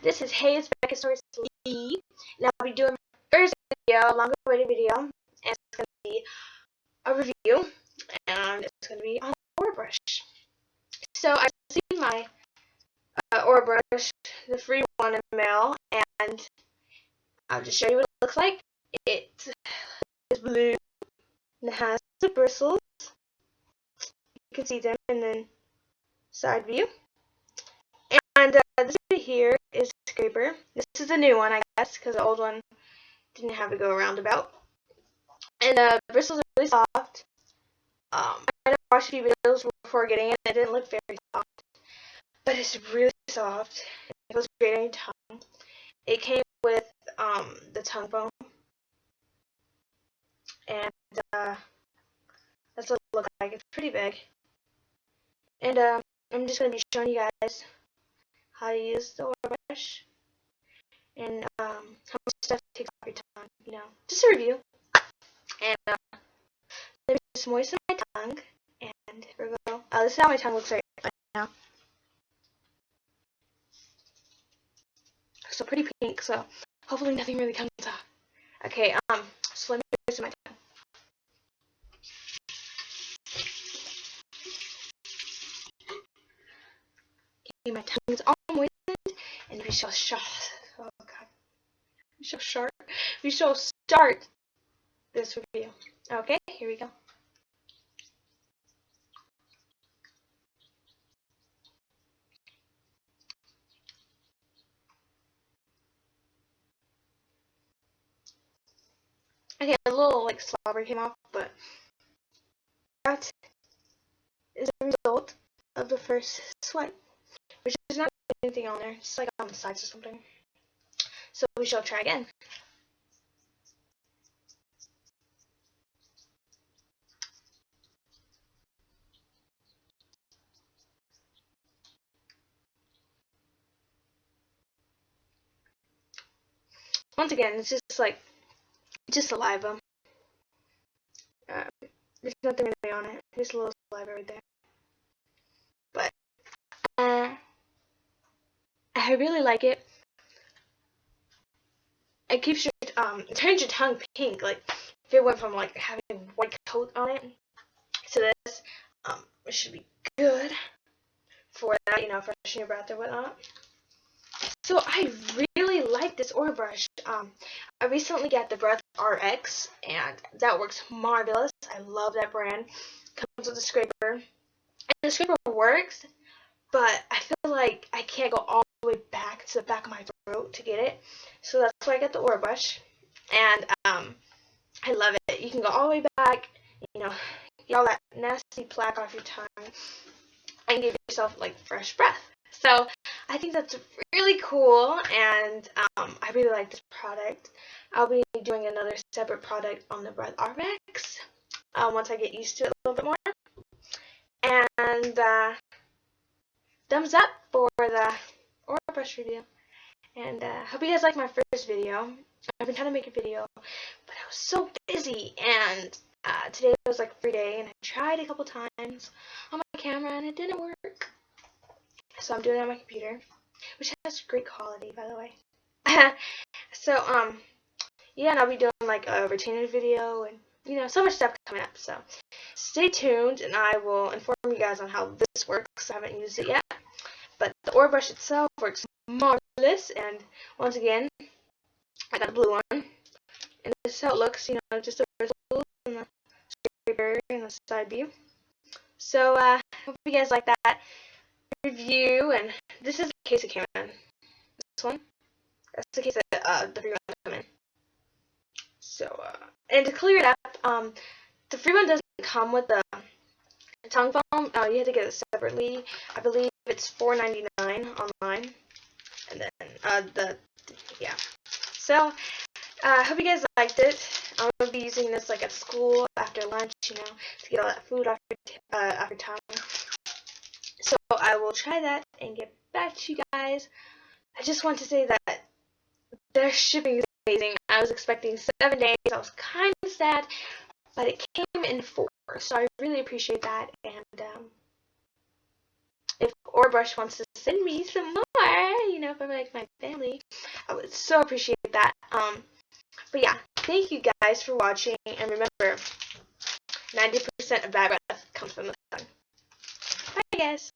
This is Hey, it's Lee, and I'll be doing my first video, a longer awaited video, and it's going to be a review, and it's going to be on Orabrush. So I received my uh, Brush, the free one in the mail, and I'll just show you what it looks like. It is blue, and it has the bristles. You can see them in the side view. And uh, here is scraper. This is a new one, I guess, because the old one didn't have to go around about. And the uh, bristles are really soft. Um, I watched a few videos before getting it. It didn't look very soft, but it's really soft. It feels great on your tongue. It came with um, the tongue foam, and uh, that's what it looks like. It's pretty big. And uh, I'm just going to be showing you guys how to use the brush and um, how much stuff takes off your tongue, you know, just a review. And uh, let me just moisten my tongue, and here we go. Oh, this is how my tongue looks right now. So pretty pink, so hopefully nothing really comes off. Okay, um, so let me moisten my tongue. My tongue is all we shall shall oh god. We shall start we shall start this review okay here we go. Okay, a little like slobber came off, but that is the result of the first swipe, which is not anything on there. It's like on the sides or something. So we shall try again. Once again, it's just like, just saliva. Uh, there's nothing really on it. Just a little saliva right there. But, uh, I really like it. It keeps your um turns your tongue pink. Like if it went from like having a white coat on it to this, um, it should be good for that, you know, freshen your breath or whatnot. So I really like this Orabrush. Um, I recently got the Breath RX, and that works marvelous. I love that brand. Comes with a scraper, and the scraper works, but I feel like I can't go all the way back to the back of my throat to get it. So that's why I got the Orabrush. And um, I love it. You can go all the way back, you know, get all that nasty plaque off your tongue, and give yourself like fresh breath. So I think that's really cool, and um, I really like this product. I'll be doing another separate product on the Breath RX um, once I get used to it a little bit more. And uh, thumbs up for the Aura brush review. And uh, hope you guys like my first video. I've been trying to make a video, but I was so busy. And uh, today was like free day, and I tried a couple times on my camera, and it didn't work. So I'm doing it on my computer, which has great quality, by the way. so um, yeah, and I'll be doing like a retainer video, and you know, so much stuff coming up. So stay tuned, and I will inform you guys on how this works. I haven't used it yet. But the Orabrush itself works marvelous, and once again, I got a blue one. And this is how it looks, you know, just the bristles and the scraper and the side view. So, uh, hope you guys like that review, and this is the case it came in. This one, that's the case that uh, the free one came in. So, uh, and to clear it up, um, the free one doesn't come with the tongue foam. Uh, you have to get it separately. I believe it's $4.99 online. And then uh, the yeah. So I uh, hope you guys liked it. I'm gonna be using this like at school after lunch, you know, to get all that food off your uh, off your tongue. So I will try that and get back to you guys. I just want to say that their shipping is amazing. I was expecting seven days. I was kind of sad, but it came in four. So I really appreciate that. And Orabrush wants to send me some more, you know, from like my family, I would so appreciate that. Um, but yeah, thank you guys for watching, and remember, 90% of bad breath comes from the tongue. Bye guys!